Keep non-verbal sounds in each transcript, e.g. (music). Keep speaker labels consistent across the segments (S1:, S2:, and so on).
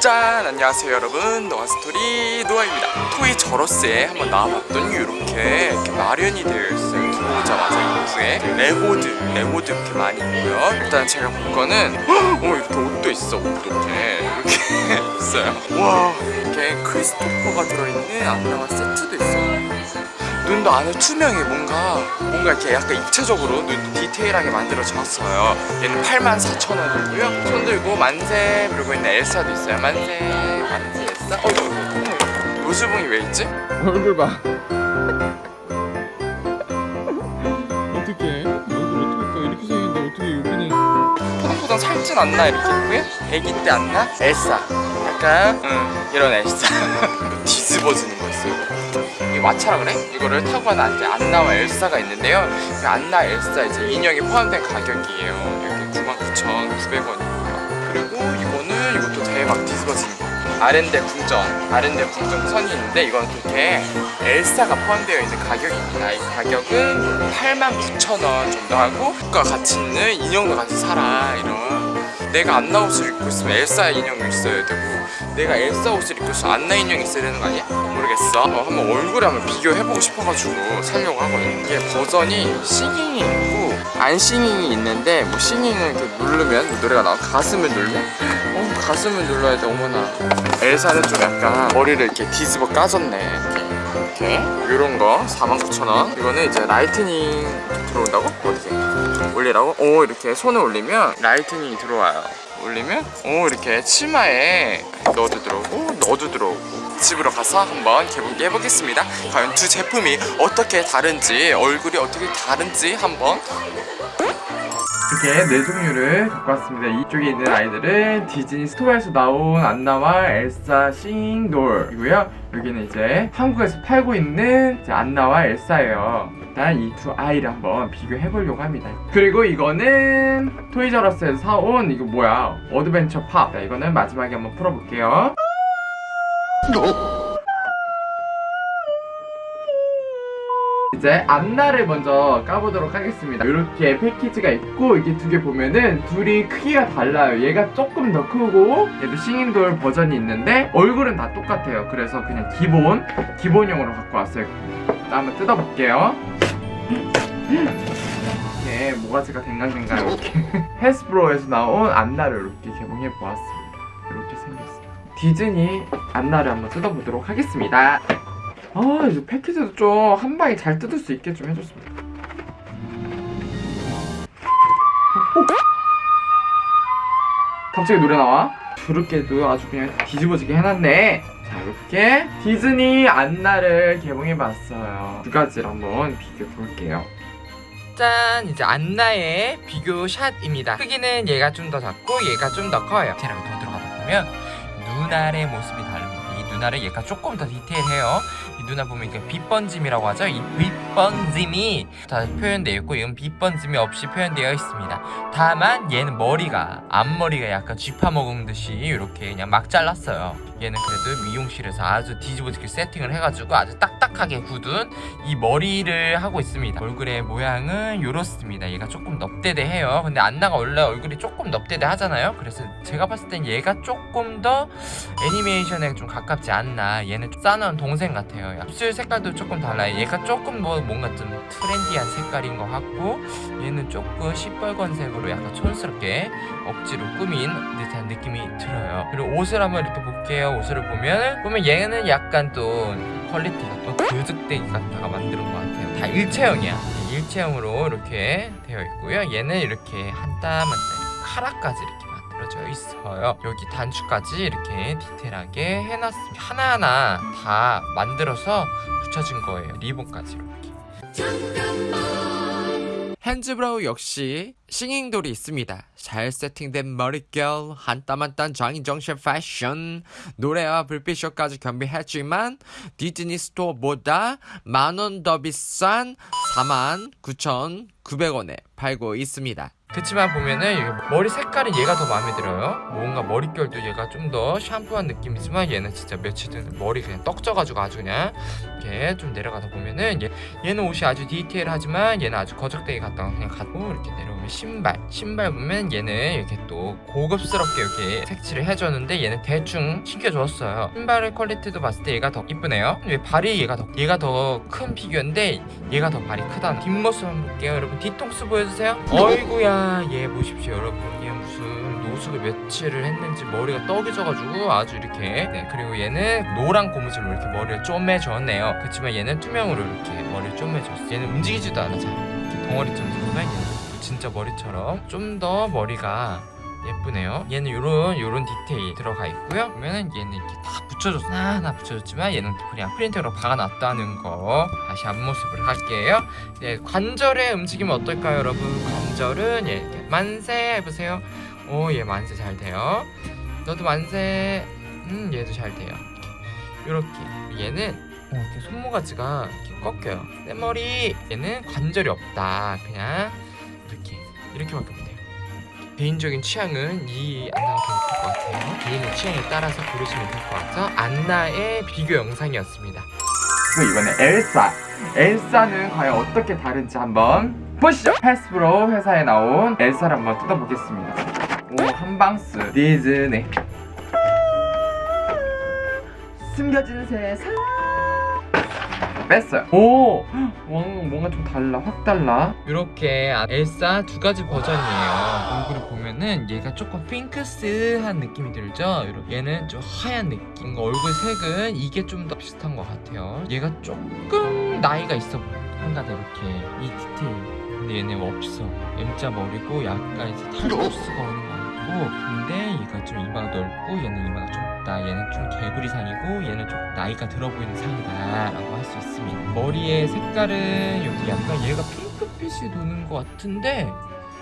S1: 짠 안녕하세요 여러분. 노아스토리 노아입니다. 토이저러스에 한번 나와봤더니 이렇게, 이렇게 마련이 되어 있어요 들어오자마자 입구에 레고드 레고드 이렇게 많이 있고요. 일단 제가 볼 거는 어 이렇게 옷도 있어 옷도 이렇게. 이렇게 (laughs) 있어요. 와 이렇게 크리스토퍼가 들어있는 안나와 세트도 있어요 눈도 안에 투명해 뭔가. 뭔가 이렇게 약간 입체적으로 눈도 디테일하게 만들어졌어요. 얘는 84,000원이고요. 손 들고 만세 부르고 있는 엘사도 있어요. 만세 만세 엘사? 어 이거 어머 요수봉이 왜 있지?
S2: 얼굴 봐. (laughs) 어떻게? 얼굴 어떻게 이렇게 생겼는데 어떻게 여기는?
S1: 포동포동 살찐 않나 이렇게? 있고요 애기 때 안나? 엘사. 약간 응 이런 엘사. (laughs) 이거 뒤집어지는 이게 마차라 그래? 이거를 타고 가는 이제 안나와 엘사가 있는데요. 그 안나 엘사 이제 인형이 포함된 가격이에요. 여기 99,900원이고요 그리고 이거는 이것도 대박 뒤집어지는 거 아렌데 궁전 아렌데 궁전 선이 있는데 이건 그렇게 엘사가 포함되어 있는 가격입니다. 이 가격은 89,000원 정도 하고 국가 가치 있는 인형도 같이 사라 이런. 내가 안나 옷을 입고 있으면 엘사 인형이 있어야 되고 내가 엘사 옷을 입고 있으면 안나 인형이 있어야 되는 거 아니야? 모르겠어. 어, 한번 얼굴에 한번 비교해보고 싶어가지고 살려고 하거든요 이게 버전이 싱잉이 있고 안 singing이 있는데 뭐 singing을 이렇게 누르면 뭐 노래가 나와? 가슴을 눌러? 어 가슴을 눌러야 돼 어머나. 엘사는 좀 약간 머리를 이렇게 뒤집어 까졌네. 이렇게. 이런 거 49,000원. 이거는 이제 lightning 들어온다고? 어떻게? 올리라고? 오 이렇게 손을 올리면 lightning이 들어와요 올리면 오 이렇게 치마에 넣어도 들어오고 넣어도 들어오고. 집으로 가서 한번 개봉해 해보겠습니다. 과연 두 제품이 어떻게 다른지 얼굴이 어떻게 다른지 한번 이렇게 네 종류를 갖고 왔습니다. 이쪽에 있는 아이들은 디즈니 스토어에서 나온 안나와 엘사 singing doll이고요. 여기는 이제 한국에서 팔고 있는 안나와 엘사예요. 일단 이 두 아이를 한번 비교해 보려고 합니다. 그리고 이거는 토이저러스에서 사온 이거 뭐야? 어드벤처 팝. 자, 이거는 마지막에 한번 풀어볼게요. 이제 안나를 먼저 까보도록 하겠습니다. 이렇게 패키지가 있고 이게 두 개 보면은 둘이 크기가 달라요. 얘가 조금 더 크고 얘도 싱인돌 버전이 있는데 얼굴은 다 똑같아요. 그래서 그냥 기본 기본용으로 갖고 왔어요. 자, 한번 뜯어볼게요. 이렇게 모가지가 댕강댕강 이렇게 (laughs) 헬스브로에서 나온 안나를 이렇게 개봉해 보았습니다. 이렇게 생겼어요. 디즈니 안나를 한번 뜯어보도록 하겠습니다 아 이제 패키지도 좀 한 방에 잘 뜯을 수 있게 좀 어, 어. 갑자기 노래 나와? 그렇게도 아주 그냥 뒤집어지게 해놨네. 자 이렇게 디즈니 안나를 개봉해봤어요. 두 가지를 한번 비교해볼게요. 짠! 이제 안나의 비교 샷입니다. 크기는 얘가 좀 더 작고 얘가 좀 더 커요. 디테일하게 더 들어가다 보면 눈알의 모습이 다릅니다. 이 눈알은 얘가 조금 더 디테일해요 이 눈알 보면 이게 빛번짐이라고 하죠? 이 빛번짐이 다 표현되어 있고 이건 빛번짐이 없이 표현되어 있습니다. 다만 얘는 머리가 앞머리가 약간 쥐파 먹은 듯이 이렇게 그냥 막 잘랐어요. 얘는 그래도 미용실에서 아주 뒤집어지게 세팅을 해가지고 아주 딱딱하게 굳은 이 머리를 하고 있습니다. 얼굴의 모양은 이렇습니다. 얘가 조금 넙대대해요. 근데 안나가 원래 얼굴이 조금 넙대대 하잖아요. 그래서 제가 봤을 땐 얘가 조금 더 애니메이션에 좀 가깝지 않나. 얘는 좀 싸나운 동생 같아요 입술 색깔도 조금 달라요. 얘가 조금 뭐 뭔가 좀 트렌디한 색깔인 것 같고 얘는 조금 시뻘건색으로 약간 촌스럽게 억지로 꾸민 듯한 느낌이 들어요. 그리고 옷을 한번 이렇게 볼게요. 옷을 보면 보면 얘는 약간 또 퀄리티가 또 거적대기 갖다가 만든 것 같아요. 다 일체형이야. 일체형으로 이렇게 되어 있고요. 얘는 이렇게 한 땀 한땀 카라까지 만들어져 있어요 여기 단추까지 이렇게 디테일하게 해놨습니다 하나하나 다 만들어서 붙여진 거예요 리본까지 이렇게 해즈브로 역시 singing doll이 있습니다. 잘 세팅된 머릿결, 한 땀 한 땀 장인정신 패션, 노래와 불빛쇼까지 겸비했지만 디즈니 스토어보다 만 원 더 비싼 49,900원에 팔고 있습니다. 그치만 보면은 머리 색깔이 얘가 더 마음에 들어요. 뭔가 머릿결도 얘가 좀 더 샴푸한 느낌이지만 얘는 진짜 며칠 전에 머리 그냥 떡져가지고 아주 그냥 이렇게 좀 내려가다 보면은 얘, 얘는 옷이 아주 디테일하지만 얘는 아주 거적대기 갖다가 그냥 가고 이렇게 내려오면 신발 신발 보면 얘는 이렇게 또 고급스럽게 이렇게 색칠을 해줬는데 얘는 대충 신겨줬어요. 신발의 퀄리티도 봤을 때 얘가 더 이쁘네요. 왜 발이 얘가 더 얘가 더 큰 피규어인데 얘가 더 발이 크다? 뒷모습 한번 볼게요. 여러분 뒤통수 보여주세요. 어이구야. 얘 보십시오 여러분. 얘 무슨 노숙을 며칠을 했는지 머리가 떡이 져가지고 아주 이렇게. 네 그리고 얘는 노란 고무줄로 이렇게 머리를 쪼매줬네요. 그렇지만 얘는 투명으로 이렇게 머리를 쪼매줬어 얘는 움직이지도 않아 잘 이렇게 덩어리처럼 보면 얘는 진짜 머리처럼 좀 더 머리가 예쁘네요. 얘는 요런 요런 디테일 들어가 있고요. 보면은 얘는 이렇게 다 붙여줬어 하나 붙여줬지만 얘는 그냥 프린터로 박아놨다는 거 다시 앞모습을 할게요. 네 관절의 움직임 어떨까요 여러분? 관절은 예, 이렇게 만세 해보세요. 오얘 만세 잘 돼요. 너도 만세 음 얘도 잘 돼요. 이렇게. 얘는 어, 이렇게 손모가지가 이렇게 꺾여요. 내 머리 얘는 관절이 없다. 그냥 이렇게 못해요. 개인적인 취향은 이 안나가 더 예쁠 것 같아요. 개인의 취향에 따라서 고르시면 될 것 같아서 안나의 비교 영상이었습니다. 그리고 이번에 엘사. 엘사는 과연 어떻게 다른지 한번 보시죠. 패스프로 회사에 나온 엘사를 한번 뜯어보겠습니다. 오 한방스 디즈니 숨겨진 세상 뺐어요. 오! 왕, 뭔가 좀 달라 확 달라. 이렇게 엘사 두 가지 버전이에요. 얼굴을 보면은 얘가 조금 핑크스한 느낌이 들죠? 얘는 좀 하얀 느낌 얼굴 색은 이게 좀 더 비슷한 것 같아요. 얘가 조금 나이가 있어 보여 한가닥 이렇게. 이 디테일. 근데 얘는 없어. M자 머리고 약간 이제 탈주스가 오는 것 같고. 근데 얘가 좀 이마가 넓고 얘는 이마가 좁다 얘는 좀 개구리 상이고 얘는 좀 나이가 들어 보이는 상이다 라고 할 수 있습니다. 머리의 색깔은 여기 약간 얘가 핑크빛이 도는 것 같은데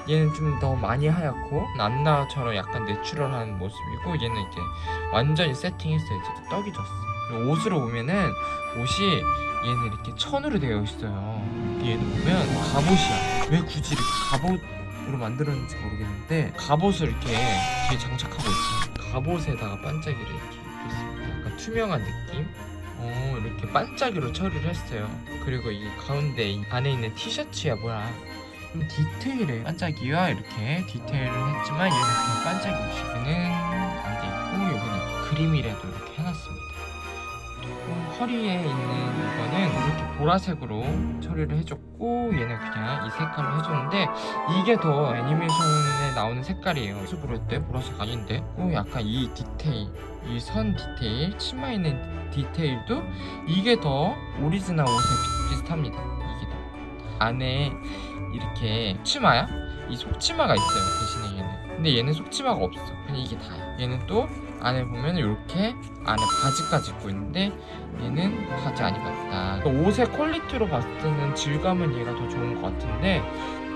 S1: 얘는 좀 더 많이 하얗고 안나처럼 약간 내추럴한 모습이고 얘는 이제 완전히 세팅했어요 이제 떡이 졌어. 그리고 옷을 보면은 옷이 얘는 이렇게 천으로 되어 있어요. 얘는 보면 갑옷이야. 왜 굳이 이렇게 갑옷으로 만들었는지 모르겠는데 갑옷을 이렇게 뒤에 장착하고 있습니다 갑옷에다가 반짝이를 이렇게 입고 있습니다. 약간 투명한 느낌? 어 이렇게 반짝이로 처리를 했어요. 그리고 이 가운데 이 안에 있는 티셔츠야 뭐야. 좀 디테일해. 반짝이와 이렇게. 디테일을 했지만 얘는 그냥 반짝이 옷이 얘는 안돼 있고 여기는 그림이라도 허리에 있는 이거는 이렇게 보라색으로 처리를 해줬고 얘는 그냥 이 색깔로 해줬는데 이게 더 애니메이션에 나오는 색깔이에요. 모습으로 했대 보라색 아닌데? 또 약간 이 디테일 이 선 디테일 치마 있는 디테일도 이게 더 오리지널 옷에 비, 비슷합니다. 이게 더. 안에 이렇게 치마야? 이 속치마가 있어요 대신에 얘는 근데 얘는 속치마가 없어. 그냥 이게 다야. 얘는 또 안에 보면 이렇게 안에 바지까지 입고 있는데 얘는 바지 안 입었다. 옷의 퀄리티로 봤을 때는 질감은 얘가 더 좋은 것 같은데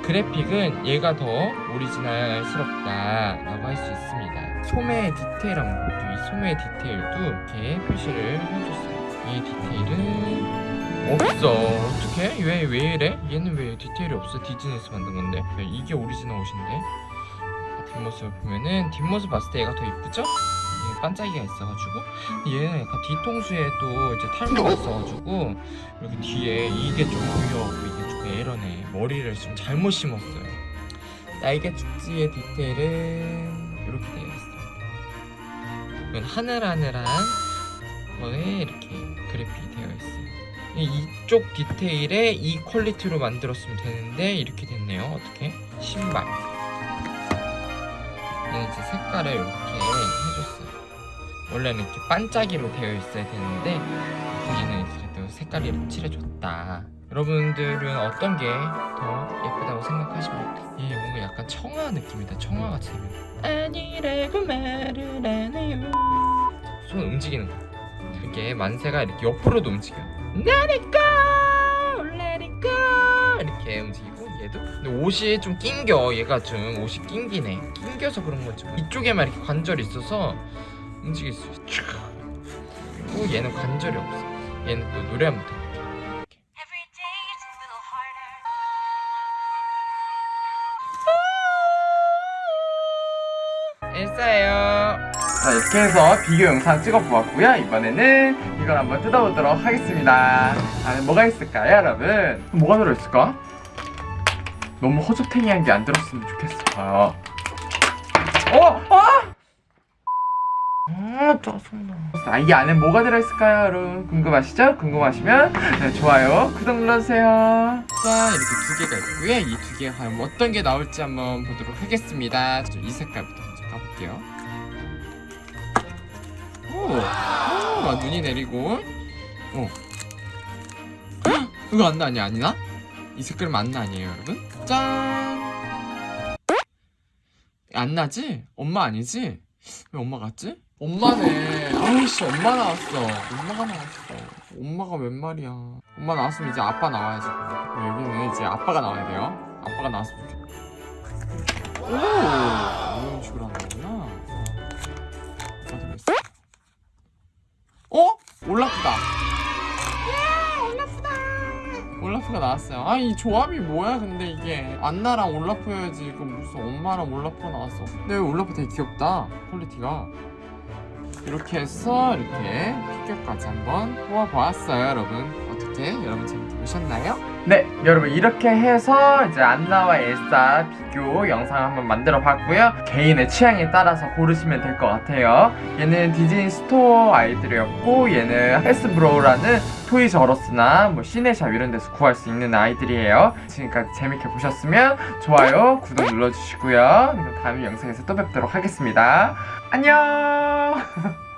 S1: 그래픽은 얘가 더 오리지널스럽다 라고 할 수 있습니다. 소매의 디테일 한번 볼게요 이 소매 디테일도 이렇게 표시를 해줬어요. 이 디테일은 없어. 어떡해? 왜, 왜 이래? 얘는 왜 디테일이 없어? 디즈니에서 만든 건데. 이게 오리지널 옷인데 뒷모습을 보면은 뒷모습 봤을 때 얘가 더 이쁘죠? 얘 반짝이가 있어가지고. 얘는 약간 뒤통수에 또 이제 탈모가 (laughs) 있어가지고 여기 뒤에 이게 좀 보여 이게 조금 에러네. 머리를 좀 잘못 심었어요. 날개 죽지의 디테일은 이렇게 되어 있습니다. 이건 하늘하늘한 거에 이렇게 그래픽이 되어 있어요. 이쪽 디테일에 이 퀄리티로 만들었으면 되는데 이렇게 됐네요. 어떻게? 신발 이제 색깔을 이렇게 해줬어요. 원래는 이렇게 반짝이로 되어 있어야 되는데 얘는 그래도 색깔을 이렇게 칠해줬다. 여러분들은 어떤 게 더 예쁘다고 생각하십니까? 얘 뭔가 약간 청아 느낌이다. 청아 같이 생겼 아니라고 말을 안 해요. 손 움직이는 거. 이게 만세가 이렇게 옆으로도 움직여. Let it go, 얘도. 근데 옷이 좀 낑겨. 얘가 좀 옷이 낑기네. 낑겨서 그런 거지 뭐. 이쪽에만 이렇게 관절이 있어서 움직일 수 있어. 그리고 얘는 관절이 없어. 얘는 또 노래 한번
S3: harder.
S1: 일사예요. 자 이렇게 해서 비교 영상 찍어보았고요. 이번에는 이걸 한번 뜯어보도록 하겠습니다. 안에 뭐가 있을까요 여러분? 뭐가 들어있을까? 너무 허접탱이한 게 안 들었으면 좋겠어요. 어, 아! 아, 짜증나. 아, 이 안에 뭐가 들어있을까요, 여러분? 궁금하시죠? 궁금하시면 네, 좋아요, 구독 눌러주세요. 자, 이렇게 두 개가 있고요. 이 두 개가 과연 어떤 게 나올지 한번 보도록 하겠습니다. 저이 색깔부터 먼저 가볼게요. 오, 오, 눈이 내리고, 오. 헉, 이거 안나 아니 아니나? 이 색깔은 안나 아니에요, 여러분? 짠. 안 나지? 엄마 아니지? 왜 엄마 같지? 엄마네. 아우씨, 엄마 나왔어. 엄마가 나왔어. 엄마가 웬 말이야. 엄마 나왔으면 이제 아빠 나와야지. 여기는 이제 아빠가 나와야 돼요. 아빠가 나왔으면 좋겠다. 오! 이런 식으로 하는 거구나. 어? 올라프다. 올라프가 나왔어요. 아 이 조합이 뭐야? 근데 이게 안나랑 올라프여야지. 이거 무슨 엄마랑 올라프가 나왔어. 근데 올라프 되게 귀엽다. 퀄리티가. 이렇게 해서 이렇게 피규어까지 한번 뽑아보았어요, 여러분. 어떻게 여러분 재밌게 보셨나요? 네, 여러분 이렇게 해서 이제 안나와 엘사 비교 영상 한번 만들어 봤고요. 개인의 취향에 따라서 고르시면 될 것 같아요. 얘는 디즈니 스토어 아이들이었고 얘는 해즈브로라는 토이저러스나 뭐 시네샵 이런 데서 구할 수 있는 아이들이에요. 지금까지 재밌게 보셨으면 좋아요, 구독 눌러주시고요. 다음 영상에서 또 뵙도록 하겠습니다. 안녕! (laughs)